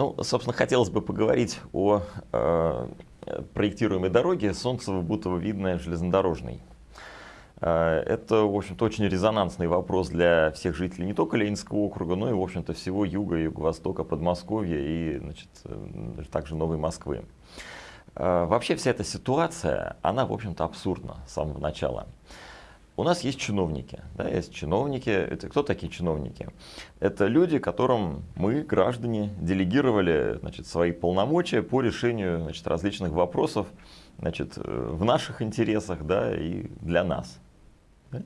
Ну, собственно, хотелось бы поговорить о э, проектируемой дороге Солнцево-Бутово-Видное железнодорожной. Э, это, в общем-то, очень резонансный вопрос для всех жителей не только Ленинского округа, но и, в общем-то, всего юга, юго-востока, Подмосковья и, значит, э, также Новой Москвы. Э, вообще вся эта ситуация, она, в общем-то, абсурдна с самого начала. У нас есть чиновники, да, есть чиновники. Это кто такие чиновники? Это люди, которым мы, граждане, делегировали значит, свои полномочия по решению значит, различных вопросов значит, в наших интересах да, и для нас. Да?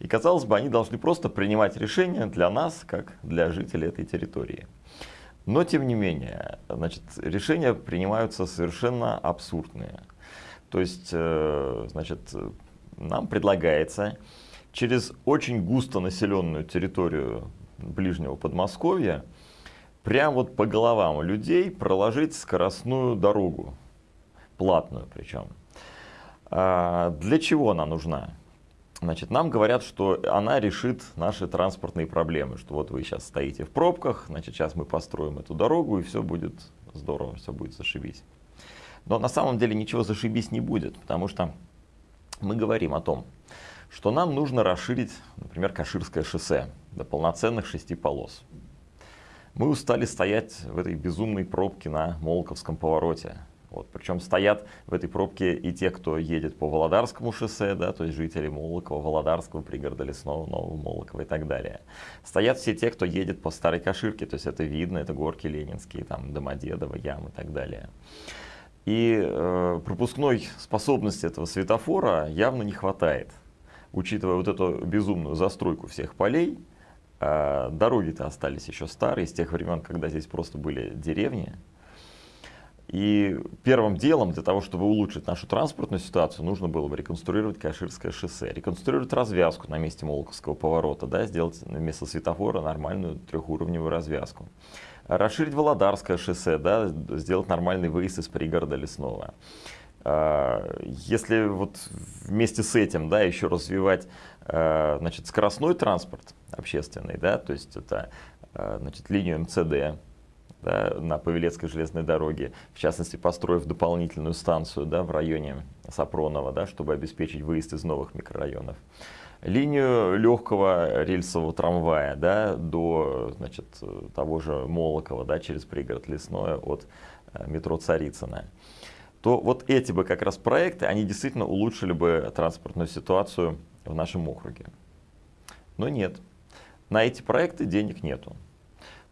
И казалось бы, они должны просто принимать решения для нас, как для жителей этой территории. Но тем не менее, значит, решения принимаются совершенно абсурдные. То есть, э, значит, нам предлагается через очень густо населенную территорию ближнего Подмосковья прямо вот по головам людей проложить скоростную дорогу, платную причем. А для чего она нужна? Значит, нам говорят, что она решит наши транспортные проблемы, что вот вы сейчас стоите в пробках, значит, сейчас мы построим эту дорогу, и все будет здорово, все будет зашибись. Но на самом деле ничего зашибись не будет, потому что мы говорим о том, что нам нужно расширить, например, Каширское шоссе до полноценных шести полос. Мы устали стоять в этой безумной пробке на Молоковском повороте. Вот, причем стоят в этой пробке и те, кто едет по Володарскому шоссе, да, то есть жители Молокова, Володарского, пригорода Лесного, Нового Молокова и так далее. Стоят все те, кто едет по Старой Каширке, то есть это видно, это горки Ленинские, там Домодедово, Ям и так далее. И э, пропускной способности этого светофора явно не хватает. Учитывая вот эту безумную застройку всех полей, э, дороги-то остались еще старые, с тех времен, когда здесь просто были деревни. И первым делом для того, чтобы улучшить нашу транспортную ситуацию, нужно было бы реконструировать Каширское шоссе, реконструировать развязку на месте Молоковского поворота, да, сделать вместо светофора нормальную трехуровневую развязку расширить Володарское шоссе, да, сделать нормальный выезд из пригорода Лесного. А, если вот вместе с этим да, еще развивать а, значит, скоростной транспорт общественный, да, то есть это а, значит, линию МЦД, да, на Павелецкой железной дороге, в частности, построив дополнительную станцию да, в районе Сапронова, да, чтобы обеспечить выезд из новых микрорайонов линию легкого рельсового трамвая да, до значит, того же Молокова да, через пригород Лесное от э, метро Царицына, то вот эти бы как раз проекты, они действительно улучшили бы транспортную ситуацию в нашем округе. Но нет, на эти проекты денег нету.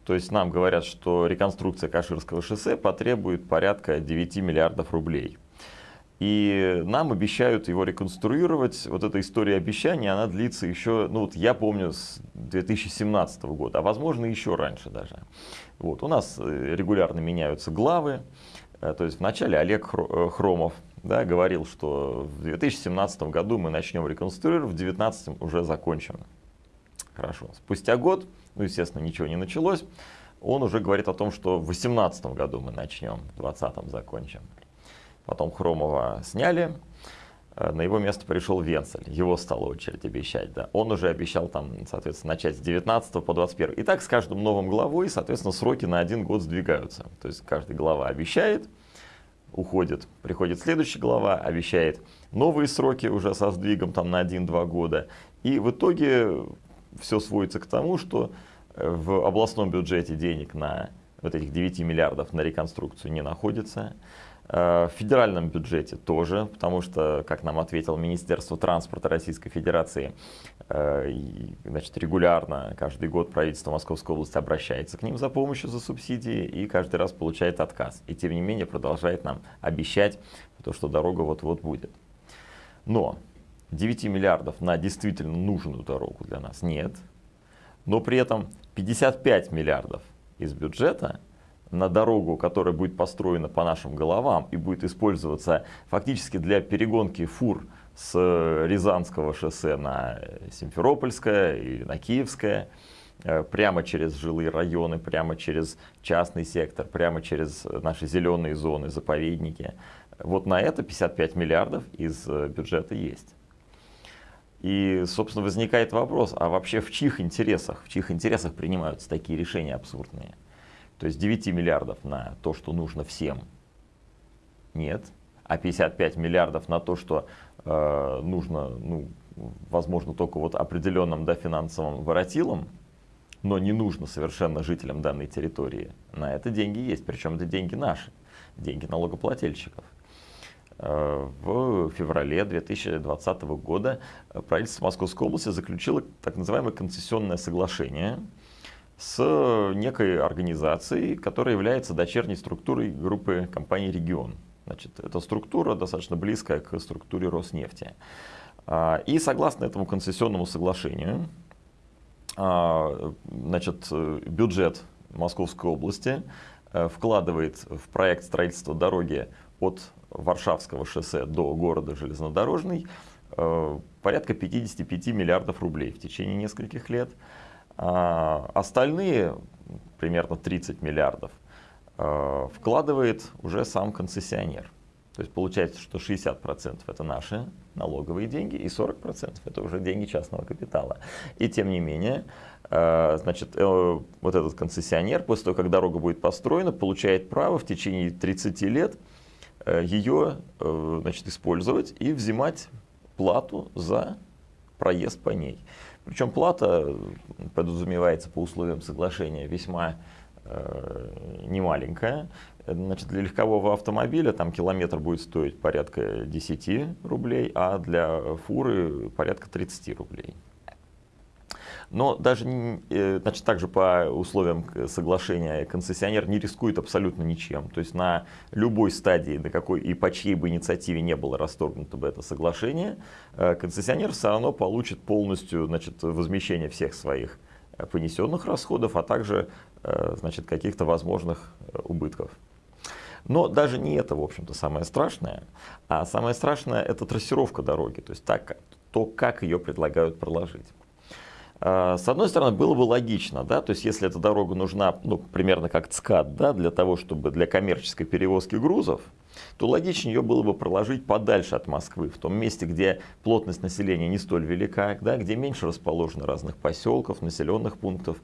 То есть нам говорят, что реконструкция Каширского шоссе потребует порядка 9 миллиардов рублей. И нам обещают его реконструировать. Вот эта история обещаний, она длится еще, ну вот я помню, с 2017 года, а возможно еще раньше даже. Вот, у нас э, регулярно меняются главы. Э, то есть вначале Олег э, Хромов да, говорил, что в 2017 году мы начнем реконструировать, в 2019 уже закончим. Хорошо. Спустя год, ну, естественно, ничего не началось, он уже говорит о том, что в 2018 году мы начнем, в 2020 закончим. Потом Хромова сняли, э, на его место пришел Венцель, его стала очередь обещать. Да. Он уже обещал там, соответственно, начать с 19 по 21. И так с каждым новым главой, соответственно, сроки на один год сдвигаются. То есть каждый глава обещает, уходит, приходит следующая глава, обещает новые сроки уже со сдвигом там на 1-2 года. И в итоге все сводится к тому, что э, в областном бюджете денег на вот этих 9 миллиардов на реконструкцию не находится. Э, в федеральном бюджете тоже, потому что, как нам ответил Министерство транспорта Российской Федерации, э, значит, регулярно, каждый год правительство Московской области обращается к ним за помощью, за субсидии и каждый раз получает отказ. И тем не менее продолжает нам обещать, то, что дорога вот-вот будет. Но 9 миллиардов на действительно нужную дорогу для нас нет. Но при этом 55 миллиардов из бюджета на дорогу, которая будет построена по нашим головам и будет использоваться фактически для перегонки фур с Рязанского шоссе на Симферопольское и на Киевское, э, прямо через жилые районы, прямо через частный сектор, прямо через наши зеленые зоны, заповедники. Вот на это 55 миллиардов из э, бюджета есть. И, собственно, возникает вопрос, а вообще в чьих интересах, в чьих интересах принимаются такие решения абсурдные? То есть 9 миллиардов на то, что нужно всем, нет. А 55 миллиардов на то, что э, нужно, ну, возможно, только вот определенным да, финансовым воротилам, но не нужно совершенно жителям данной территории. На это деньги есть, причем это деньги наши, деньги налогоплательщиков. Э, в феврале 2020 года правительство Московской области заключило так называемое концессионное соглашение с некой организацией, которая является дочерней структурой группы компаний «Регион». Значит, эта структура достаточно близкая к структуре Роснефти. А, и согласно этому концессионному соглашению, а, значит, бюджет Московской области э, вкладывает в проект строительства дороги от Варшавского шоссе до города Железнодорожный э, порядка 55 миллиардов рублей в течение нескольких лет. А остальные, примерно 30 миллиардов, э, вкладывает уже сам концессионер. То есть получается, что 60% это наши налоговые деньги и 40% это уже деньги частного капитала. И тем не менее, э, значит, вот этот концессионер, после того, как дорога будет построена, получает право в течение 30 лет ее э, значит, использовать и взимать плату за проезд по ней. Причем плата подразумевается по условиям соглашения весьма э, немаленькая. Значит, для легкового автомобиля там километр будет стоить порядка 10 рублей, а для фуры порядка 30 рублей. Но даже, э, значит, также по условиям соглашения концессионер не рискует абсолютно ничем. То есть на любой стадии, на какой и по чьей бы инициативе не было расторгнуто бы это соглашение, э, концессионер все равно получит полностью значит, возмещение всех своих э, понесенных расходов, а также значит, каких-то возможных убытков. Но даже не это, в общем-то, самое страшное. А самое страшное – это трассировка дороги, то есть так, то, как ее предлагают проложить. А, с одной стороны, было бы логично, да, то есть если эта дорога нужна, ну, примерно как ЦКАД, да, для того, чтобы для коммерческой перевозки грузов, то логичнее ее было бы проложить подальше от Москвы, в том месте, где плотность населения не столь велика, да, где меньше расположено разных поселков, населенных пунктов,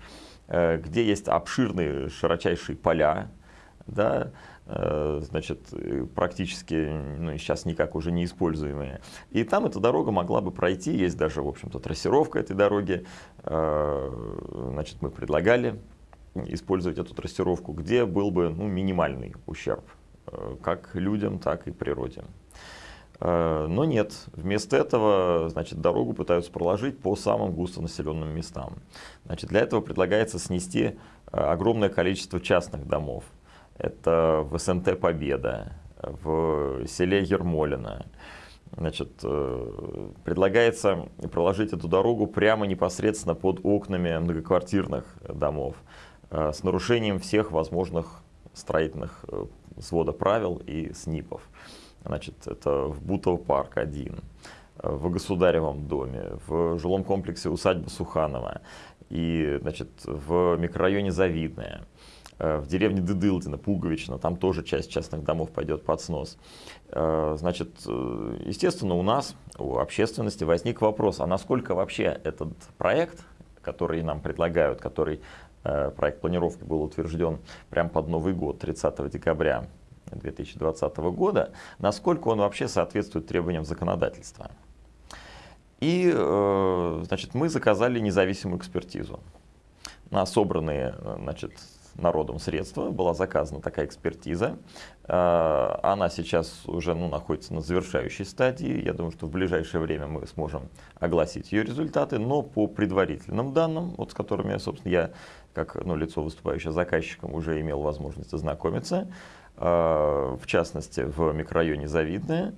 э, где есть обширные широчайшие поля, да, значит, практически ну, сейчас никак уже не используемые. И там эта дорога могла бы пройти, есть даже, в общем-то, трассировка этой дороги. Э, значит, мы предлагали использовать эту трассировку, где был бы ну, минимальный ущерб э, как людям, так и природе. Но нет, вместо этого значит, дорогу пытаются проложить по самым густонаселенным местам. Значит, для этого предлагается снести огромное количество частных домов. Это в СНТ «Победа», в селе Ермолино. Значит, э, предлагается проложить эту дорогу прямо непосредственно под окнами многоквартирных домов э, с нарушением всех возможных строительных э, свода правил и СНИПов. Значит, это в Бутово парк 1, в Государевом доме, в жилом комплексе усадьба Суханова и значит, в микрорайоне Завидное. Э, в деревне Дыдылдино, Пуговично, там тоже часть частных домов пойдет под снос. Э, значит, э, естественно, у нас, у общественности возник вопрос, а насколько вообще этот проект, который нам предлагают, который проект планировки был утвержден прямо под Новый год, 30 декабря 2020 года, насколько он вообще соответствует требованиям законодательства. И значит, мы заказали независимую экспертизу на собранные значит, народом средства, была заказана такая экспертиза. А, она сейчас уже ну, находится на завершающей стадии. Я думаю, что в ближайшее время мы сможем огласить ее результаты, но по предварительным данным, вот с которыми, собственно, я как ну, лицо, выступающее заказчиком, уже имел возможность ознакомиться, а, в частности, в микрорайоне Завидное,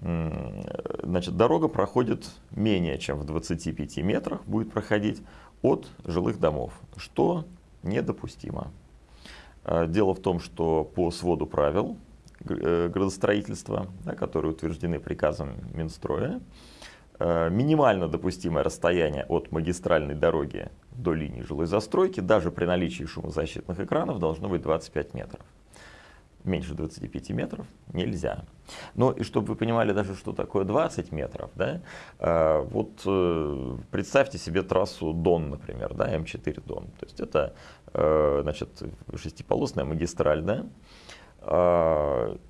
значит, дорога проходит менее чем в 25 метрах, будет проходить от жилых домов, что недопустимо. А, дело в том, что по своду правил э, градостроительства, да, которые утверждены приказом Минстроя, э, минимально допустимое расстояние от магистральной дороги до линии жилой застройки, даже при наличии шумозащитных экранов, должно быть 25 метров меньше 25 метров нельзя. Ну и чтобы вы понимали даже, что такое 20 метров, да, э, вот э, представьте себе трассу Дон, например, да, М4 Дон. То есть это значит, шестиполосная магистраль, да,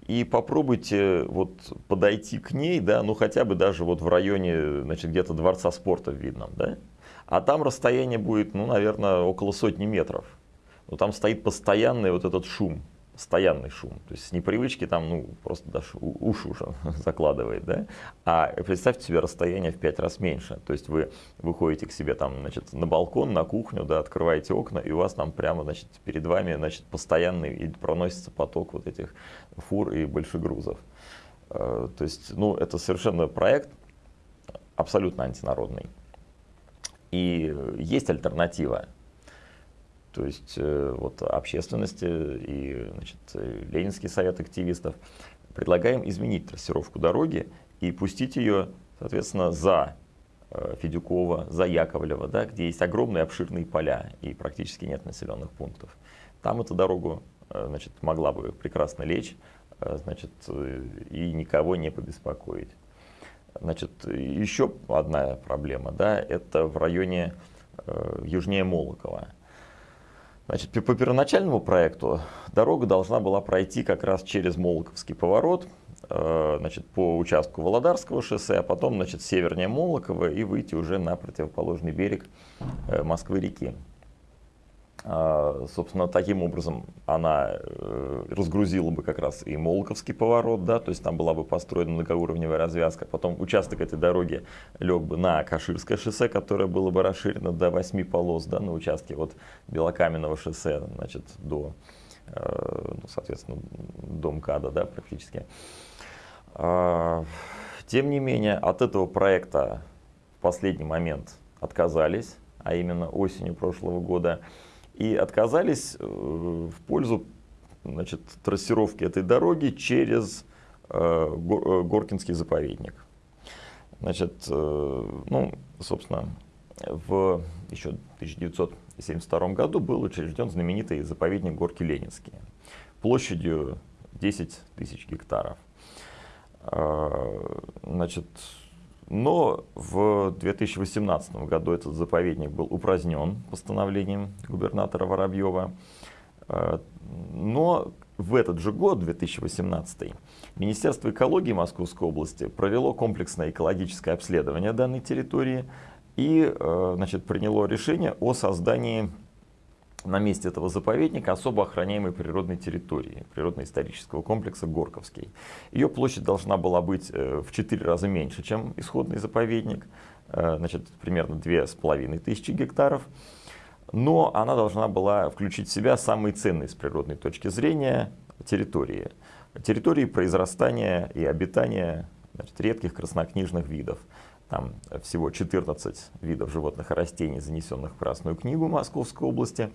и попробуйте вот подойти к ней, да, ну хотя бы даже вот в районе, значит, где-то дворца спорта в Видном, да, а там расстояние будет, ну, наверное, около сотни метров. Но там стоит постоянный вот этот шум, постоянный шум. То есть с непривычки там, ну, просто даже уши уже закладывает, да. А представьте себе расстояние в пять раз меньше. То есть вы выходите к себе там, значит, на балкон, на кухню, да, открываете окна, и у вас там прямо, значит, перед вами, значит, постоянный и проносится поток вот этих фур и большегрузов. Э, то есть, ну, это совершенно проект абсолютно антинародный. И есть альтернатива. То есть э, вот общественности и значит, Ленинский совет активистов предлагаем изменить трассировку дороги и пустить ее, соответственно, за э, Федюкова, за Яковлева, да, где есть огромные обширные поля и практически нет населенных пунктов. Там эту дорогу э, значит, могла бы прекрасно лечь значит, и никого не побеспокоить. Значит, еще одна проблема, да, это в районе э, южнее Молокова. Значит, по первоначальному проекту дорога должна была пройти как раз через Молоковский поворот, э, значит, по участку Володарского шоссе, а потом значит, севернее Молокова и выйти уже на противоположный берег э, Москвы-реки. А, собственно, таким образом она э, разгрузила бы как раз и Молоковский поворот, да, то есть там была бы построена многоуровневая развязка. Потом участок этой дороги лег бы на Каширское шоссе, которое было бы расширено до 8 полос, да, на участке от Белокаменного шоссе, значит, до, э, ну, соответственно, до МКАДа, да, практически. А, тем не менее, от этого проекта в последний момент отказались, а именно осенью прошлого года и отказались э, в пользу значит, трассировки этой дороги через э, э, Горкинский заповедник. Значит, ну, собственно, в еще 1972 году был учрежден знаменитый заповедник Горки Ленинские площадью 10 тысяч гектаров. Значит, но в 2018 году этот заповедник был упразднен постановлением губернатора Воробьева. Э, но в этот же год, 2018, Министерство экологии Московской области провело комплексное экологическое обследование данной территории и э, значит, приняло решение о создании на месте этого заповедника особо охраняемой природной территории, природно-исторического комплекса Горковский. Ее площадь должна была быть э, в 4 раза меньше, чем исходный заповедник, э, значит, примерно 2500 гектаров. Но она должна была включить в себя самые ценные с природной точки зрения территории. Территории произрастания и обитания значит, редких краснокнижных видов. Там всего 14 видов животных и растений, занесенных в Красную книгу Московской области.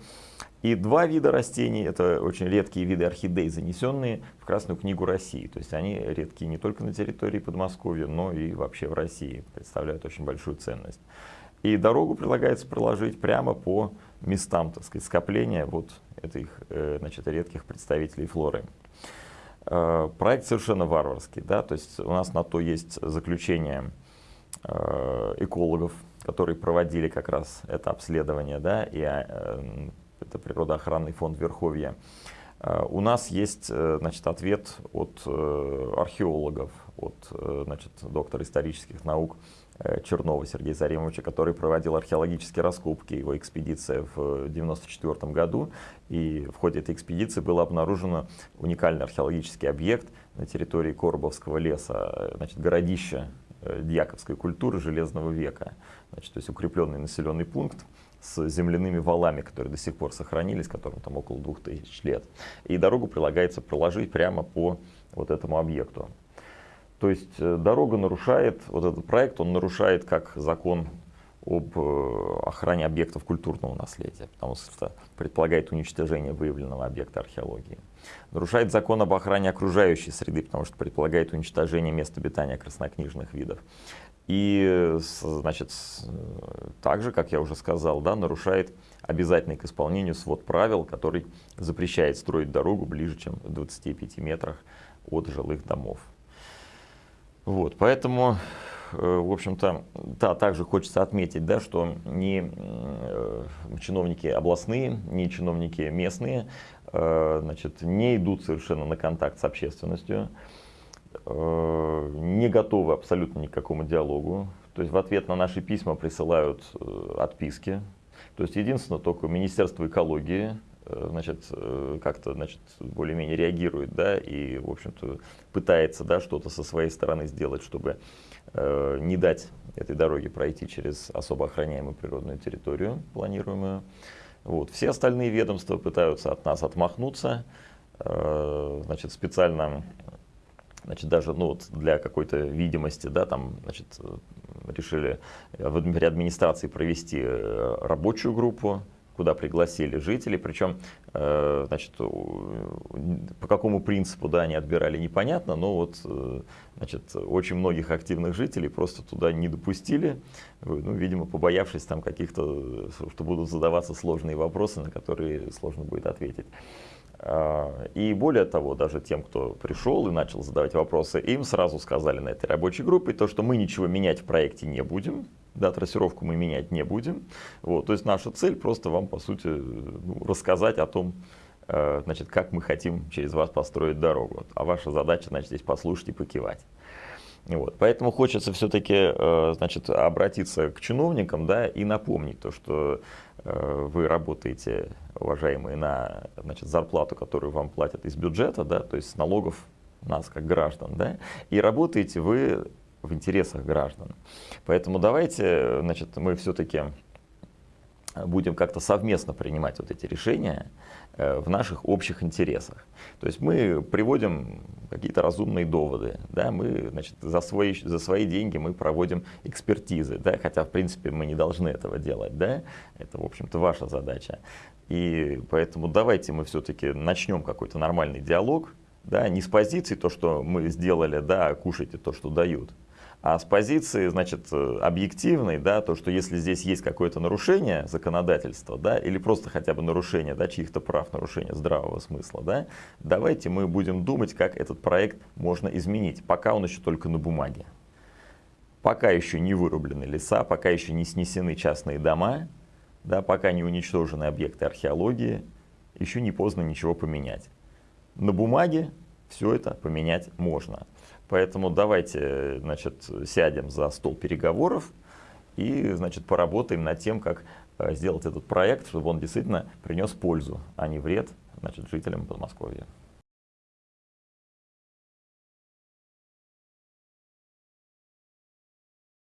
И два вида растений, это очень редкие виды орхидей, занесенные в Красную книгу России. То есть они редкие не только на территории Подмосковья, но и вообще в России, представляют очень большую ценность. И дорогу предлагается проложить прямо по местам так сказать, скопления вот этих э, значит, редких представителей флоры. Э, проект совершенно варварский, да, то есть у нас на то есть заключение экологов, которые проводили как раз это обследование, да, и э, это природоохранный фонд Верховья. Э, у нас есть значит, ответ от археологов, от значит, доктора исторических наук Чернова Сергея Заремовича, который проводил археологические раскопки, его экспедиция в 1994 году. И в ходе этой экспедиции был обнаружен уникальный археологический объект на территории Коробовского леса, значит, городище Э, дьяковской культуры Железного века. Значит, то есть укрепленный населенный пункт с земляными валами, которые до сих пор сохранились, которым там около двух тысяч лет. И дорогу прилагается проложить прямо по вот этому объекту. То есть э, дорога нарушает, вот этот проект, он нарушает как закон об э, охране объектов культурного наследия, потому что предполагает уничтожение выявленного объекта археологии. Нарушает закон об охране окружающей среды, потому что предполагает уничтожение мест обитания краснокнижных видов. И, значит, также, как я уже сказал, да, нарушает обязательный к исполнению свод правил, который запрещает строить дорогу ближе, чем в 25 метрах от жилых домов. Вот, поэтому в общем-то, да, также хочется отметить, да, что ни чиновники областные, ни чиновники местные значит, не идут совершенно на контакт с общественностью, не готовы абсолютно ни к какому диалогу. То есть в ответ на наши письма присылают отписки. То есть единственное, только Министерство экологии Э, значит, э, как-то, значит, более-менее реагирует, да, и, в общем-то, пытается, да, что-то со своей стороны сделать, чтобы э, не дать этой дороге пройти через особо охраняемую природную территорию, планируемую. Вот. Все остальные ведомства пытаются от нас отмахнуться, э, значит, специально, значит, даже, ну, вот для какой-то видимости, да, там, значит, решили в администрации провести рабочую группу, куда пригласили жителей, причем, э, значит, по какому принципу, да, они отбирали, непонятно, но вот, э, значит, очень многих активных жителей просто туда не допустили, ну, видимо, побоявшись там каких-то, что будут задаваться сложные вопросы, на которые сложно будет ответить. А, и более того, даже тем, кто пришел и начал задавать вопросы, им сразу сказали на этой рабочей группе, то, что мы ничего менять в проекте не будем, да, трассировку мы менять не будем. Вот, то есть наша цель просто вам, по сути, ну, рассказать о том, э, значит, как мы хотим через вас построить дорогу. А ваша задача, значит, здесь послушать и покивать. Вот. Поэтому хочется все-таки э, значит, обратиться к чиновникам да, и напомнить то, что э, вы работаете, уважаемые, на значит, зарплату, которую вам платят из бюджета, да, то есть с налогов нас как граждан, да, и работаете вы в интересах граждан. Поэтому давайте, значит, мы все-таки будем как-то совместно принимать вот эти решения в наших общих интересах. То есть мы приводим какие-то разумные доводы, да, мы значит, за, свои, за свои деньги мы проводим экспертизы, да, хотя в принципе мы не должны этого делать, да, это в общем-то ваша задача. И поэтому давайте мы все-таки начнем какой-то нормальный диалог, да, не с позиции то, что мы сделали, да, кушайте то, что дают, а с позиции, значит, э, объективной, да, то, что если здесь есть какое-то нарушение законодательства, да, или просто хотя бы нарушение, да, чьих-то прав, нарушение здравого смысла, да, давайте мы будем думать, как этот проект можно изменить, пока он еще только на бумаге. Пока еще не вырублены леса, пока еще не снесены частные дома, да, пока не уничтожены объекты археологии, еще не поздно ничего поменять. На бумаге все это поменять можно. Поэтому давайте значит, сядем за стол переговоров и значит, поработаем над тем, как э, сделать этот проект, чтобы он действительно принес пользу, а не вред значит, жителям Подмосковья.